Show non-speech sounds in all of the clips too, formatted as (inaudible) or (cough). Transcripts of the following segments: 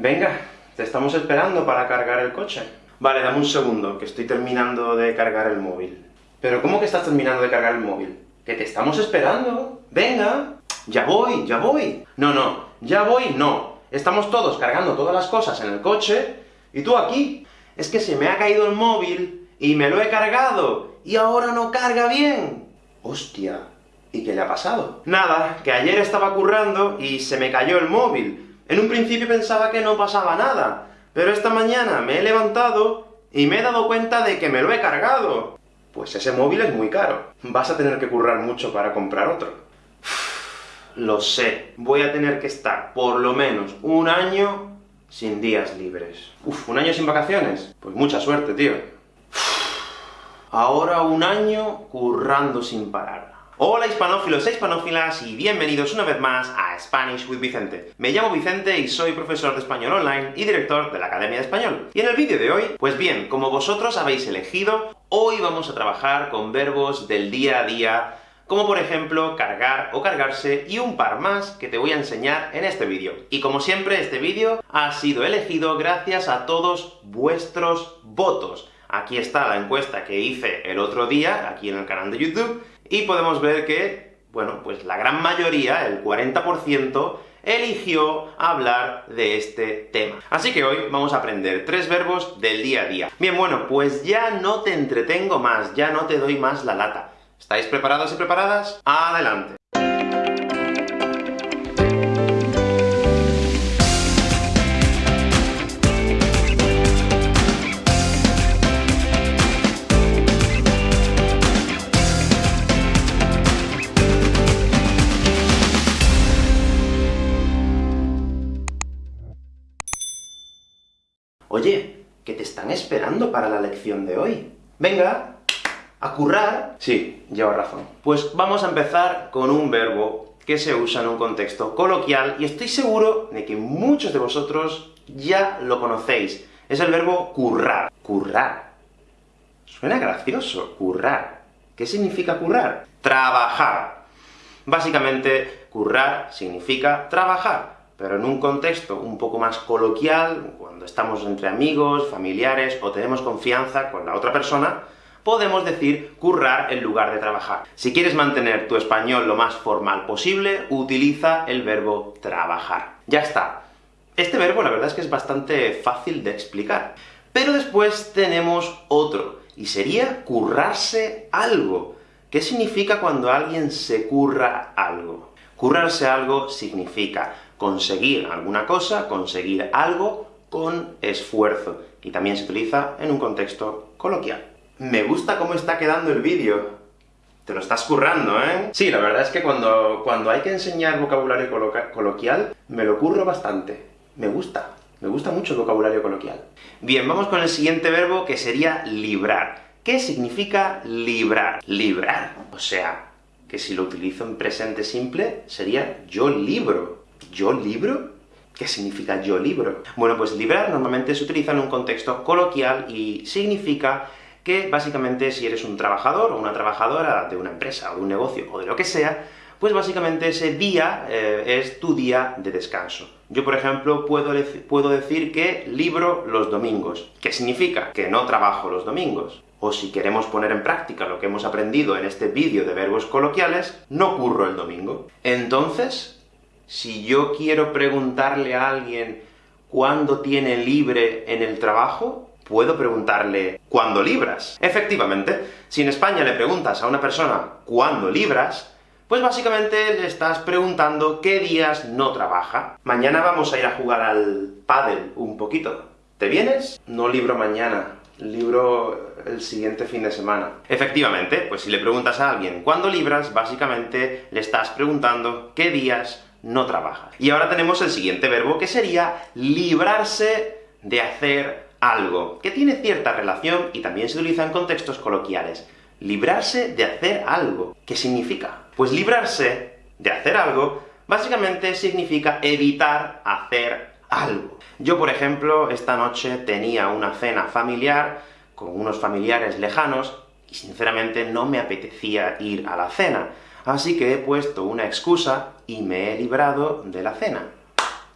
Venga, te estamos esperando para cargar el coche. Vale, dame un segundo, que estoy terminando de cargar el móvil. ¿Pero cómo que estás terminando de cargar el móvil? ¡Que te estamos esperando! ¡Venga! ¡Ya voy, ya voy! No, no, ya voy, no. Estamos todos cargando todas las cosas en el coche, y tú aquí. Es que se me ha caído el móvil, y me lo he cargado, y ahora no carga bien. ¡Hostia! ¿Y qué le ha pasado? Nada, que ayer estaba currando y se me cayó el móvil. En un principio pensaba que no pasaba nada, pero esta mañana me he levantado y me he dado cuenta de que me lo he cargado. Pues ese móvil es muy caro. Vas a tener que currar mucho para comprar otro. Lo sé, voy a tener que estar por lo menos un año sin días libres. Uf, ¿un año sin vacaciones? Pues mucha suerte, tío. Ahora un año currando sin parar. Hola hispanófilos e hispanófilas, y bienvenidos una vez más a Spanish with Vicente. Me llamo Vicente y soy profesor de español online y director de la Academia de Español. Y en el vídeo de hoy, pues bien, como vosotros habéis elegido, hoy vamos a trabajar con verbos del día a día, como por ejemplo cargar o cargarse, y un par más que te voy a enseñar en este vídeo. Y como siempre, este vídeo ha sido elegido gracias a todos vuestros votos. Aquí está la encuesta que hice el otro día, aquí en el canal de YouTube, y podemos ver que, bueno, pues la gran mayoría, el 40%, eligió hablar de este tema. Así que hoy vamos a aprender tres verbos del día a día. Bien, bueno, pues ya no te entretengo más, ya no te doy más la lata. ¿Estáis preparados y preparadas? ¡Adelante! Para la lección de hoy. Venga, a currar. Sí, llevo razón. Pues vamos a empezar con un verbo que se usa en un contexto coloquial, y estoy seguro de que muchos de vosotros ya lo conocéis. Es el verbo currar. Currar. Suena gracioso, currar. ¿Qué significa currar? Trabajar. Básicamente, currar significa trabajar pero en un contexto un poco más coloquial, cuando estamos entre amigos, familiares, o tenemos confianza con la otra persona, podemos decir currar en lugar de trabajar. Si quieres mantener tu español lo más formal posible, utiliza el verbo trabajar. Ya está. Este verbo la verdad es que es bastante fácil de explicar. Pero después tenemos otro, y sería currarse algo. ¿Qué significa cuando alguien se curra algo? Currarse algo significa conseguir alguna cosa, conseguir algo con esfuerzo, y también se utiliza en un contexto coloquial. Me gusta cómo está quedando el vídeo. Te lo estás currando, ¿eh? Sí, la verdad es que cuando, cuando hay que enseñar vocabulario coloquial, me lo curro bastante. Me gusta. Me gusta mucho el vocabulario coloquial. Bien, vamos con el siguiente verbo, que sería librar. ¿Qué significa librar? Librar. O sea, que si lo utilizo en presente simple, sería yo libro. ¿Yo libro? ¿Qué significa yo libro? Bueno, pues librar normalmente se utiliza en un contexto coloquial y significa que, básicamente, si eres un trabajador o una trabajadora de una empresa, o de un negocio, o de lo que sea, pues básicamente ese día eh, es tu día de descanso. Yo, por ejemplo, puedo, puedo decir que libro los domingos. ¿Qué significa? Que no trabajo los domingos. O si queremos poner en práctica lo que hemos aprendido en este vídeo de verbos coloquiales, no curro el domingo. Entonces, si yo quiero preguntarle a alguien cuándo tiene libre en el trabajo, puedo preguntarle ¿cuándo libras? Efectivamente, si en España le preguntas a una persona ¿cuándo libras?, pues básicamente le estás preguntando qué días no trabaja. Mañana vamos a ir a jugar al pádel un poquito. ¿Te vienes? No libro mañana, libro el siguiente fin de semana. Efectivamente, pues si le preguntas a alguien ¿cuándo libras?, básicamente le estás preguntando qué días no trabaja. Y ahora tenemos el siguiente verbo, que sería librarse de hacer algo, que tiene cierta relación y también se utiliza en contextos coloquiales. Librarse de hacer algo. ¿Qué significa? Pues librarse de hacer algo, básicamente significa evitar hacer algo. Yo, por ejemplo, esta noche tenía una cena familiar con unos familiares lejanos, y sinceramente no me apetecía ir a la cena, así que he puesto una excusa y me he librado de la cena.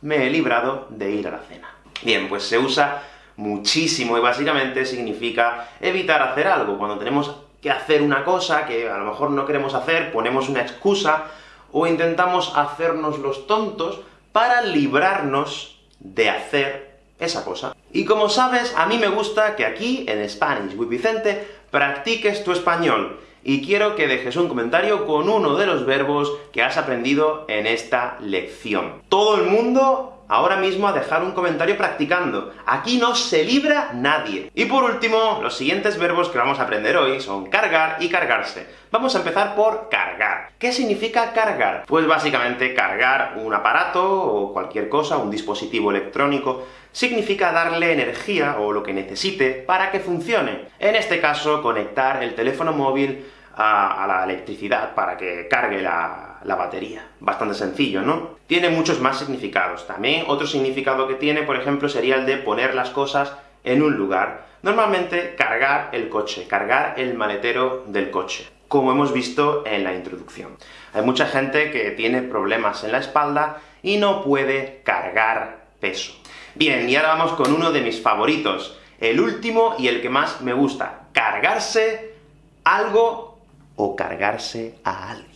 me he librado de ir a la cena. Bien, pues se usa muchísimo, y básicamente significa evitar hacer algo. Cuando tenemos que hacer una cosa que a lo mejor no queremos hacer, ponemos una excusa, o intentamos hacernos los tontos para librarnos de hacer esa cosa. Y como sabes, a mí me gusta que aquí, en Spanish with Vicente, practiques tu español, y quiero que dejes un comentario con uno de los verbos que has aprendido en esta lección. Todo el mundo ahora mismo a dejar un comentario practicando. Aquí no se libra nadie. Y por último, los siguientes verbos que vamos a aprender hoy son cargar y cargarse. Vamos a empezar por cargar. ¿Qué significa cargar? Pues básicamente cargar un aparato o cualquier cosa, un dispositivo electrónico, significa darle energía, o lo que necesite, para que funcione. En este caso, conectar el teléfono móvil a, la electricidad para que cargue la, la, batería. Bastante sencillo, ¿no? Tiene muchos más significados. También otro significado que tiene, por ejemplo, sería el de poner las cosas en un lugar. Normalmente, cargar el coche, cargar el maletero del coche, como hemos visto en la introducción. Hay mucha gente que tiene problemas en la espalda y no puede cargar peso. Bien, y ahora vamos con uno de mis favoritos, el último y el que más me gusta, cargarse algo o cargarse a alguien.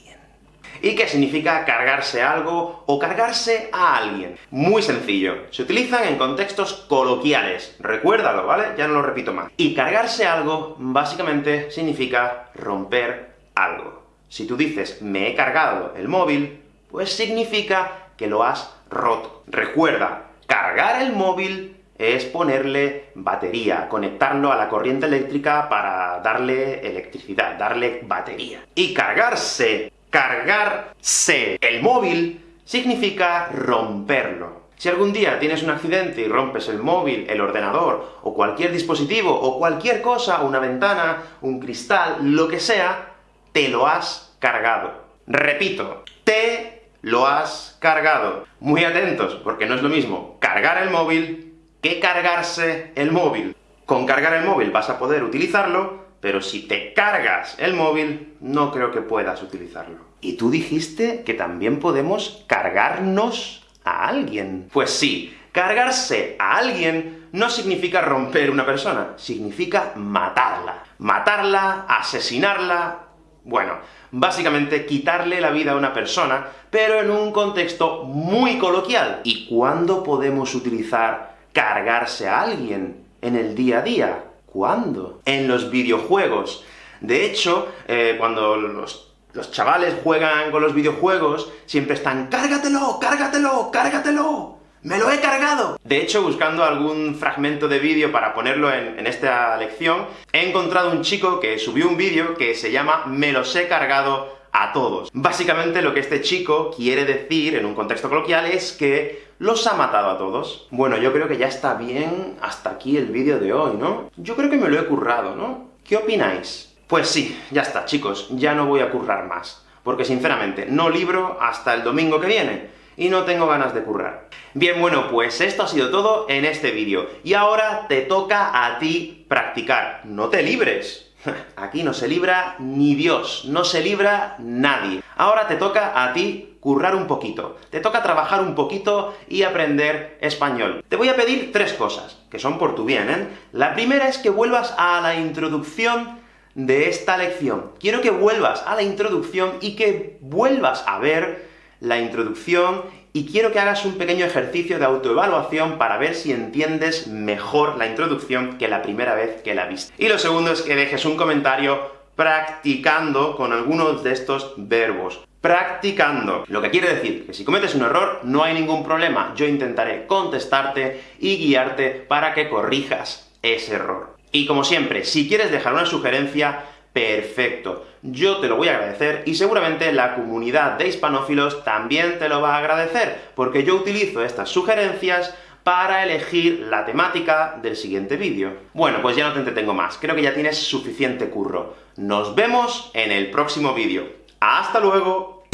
¿Y qué significa cargarse algo o cargarse a alguien? Muy sencillo, se utilizan en contextos coloquiales, recuérdalo, ¿vale? Ya no lo repito más. Y cargarse algo, básicamente, significa romper algo. Si tú dices, me he cargado el móvil, pues significa que lo has roto. Recuerda, cargar el móvil es ponerle batería, conectarlo a la corriente eléctrica para darle electricidad, darle batería. Y cargarse, cargarse el móvil, significa romperlo. Si algún día tienes un accidente y rompes el móvil, el ordenador, o cualquier dispositivo, o cualquier cosa, una ventana, un cristal, lo que sea, te lo has cargado. Repito, te lo has cargado. Muy atentos, porque no es lo mismo cargar el móvil que cargarse el móvil. Con cargar el móvil vas a poder utilizarlo, pero si te cargas el móvil, no creo que puedas utilizarlo. Y tú dijiste que también podemos cargarnos a alguien. Pues sí, cargarse a alguien no significa romper una persona, significa matarla. Matarla, asesinarla... Bueno, básicamente quitarle la vida a una persona, pero en un contexto muy coloquial. ¿Y cuándo podemos utilizar cargarse a alguien en el día a día. ¿Cuándo? En los videojuegos. De hecho, eh, cuando los, chavales juegan con los videojuegos, siempre están ¡cárgatelo, cárgatelo, cárgatelo! ¡Me lo he cargado! De hecho, buscando algún fragmento de vídeo para ponerlo en, en, esta lección, he encontrado un chico que subió un vídeo que se llama Me los he cargado a todos. Básicamente lo que este chico quiere decir, en un contexto coloquial, es que los ha matado a todos. Bueno, yo creo que ya está bien hasta aquí el vídeo de hoy, ¿no? Yo creo que me lo he currado, ¿no? ¿Qué opináis? Pues sí, ya está, chicos, ya no voy a currar más. Porque sinceramente, no libro hasta el domingo que viene, y no tengo ganas de currar. Bien, bueno, pues esto ha sido todo en este vídeo, y ahora te toca a ti practicar. ¡No te libres! (laughs) Aquí no se libra ni Dios, no se libra nadie. Ahora te toca a ti currar un poquito, te toca trabajar un poquito y aprender español. Te voy a pedir tres cosas, que son por tu bien, ¿eh? La primera es que vuelvas a la introducción de esta lección. Quiero que vuelvas a la introducción y que vuelvas a ver la introducción y quiero que hagas un pequeño ejercicio de autoevaluación para ver si entiendes mejor la introducción que la primera vez que la viste. Y lo segundo es que dejes un comentario practicando con algunos de estos verbos. Practicando. Lo que quiere decir que si cometes un error, no hay ningún problema. Yo intentaré contestarte y guiarte para que corrijas ese error. Y como siempre, si quieres dejar una sugerencia, perfecto. Yo te lo voy a agradecer, y seguramente la comunidad de hispanófilos también te lo va a agradecer, porque yo utilizo estas sugerencias para elegir la temática del siguiente vídeo. Bueno, pues ya no te entretengo más, creo que ya tienes suficiente curro. Nos vemos en el próximo vídeo. ¡Hasta luego!